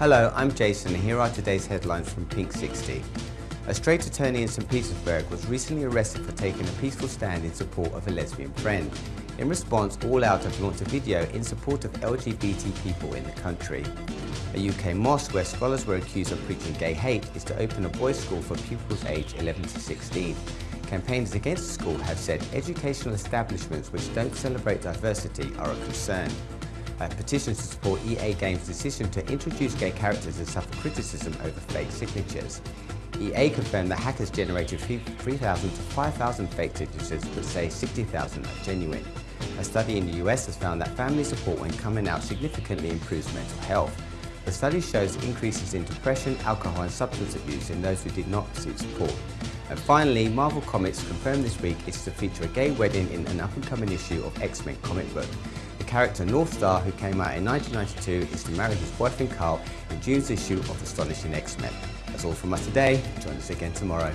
Hello, I'm Jason and here are today's headlines from Pink 60. A straight attorney in St Petersburg was recently arrested for taking a peaceful stand in support of a lesbian friend. In response, All Out have launched a video in support of LGBT people in the country. A UK mosque where scholars were accused of preaching gay hate is to open a boys' school for pupils aged 11 to 16. Campaigners against the school have said educational establishments which don't celebrate diversity are a concern. A petition to support EA Games' decision to introduce gay characters has suffered criticism over fake signatures. EA confirmed that hackers generated 3,000 to 5,000 fake signatures but say 60,000 are genuine. A study in the US has found that family support when coming out significantly improves mental health. The study shows increases in depression, alcohol and substance abuse in those who did not receive support. And finally, Marvel Comics confirmed this week is to feature a gay wedding in an up-and-coming issue of X-Men comic book. The character Northstar, who came out in 1992, is to marry his boyfriend Carl in June's issue of Astonishing X-Men. That's all from us today. Join us again tomorrow.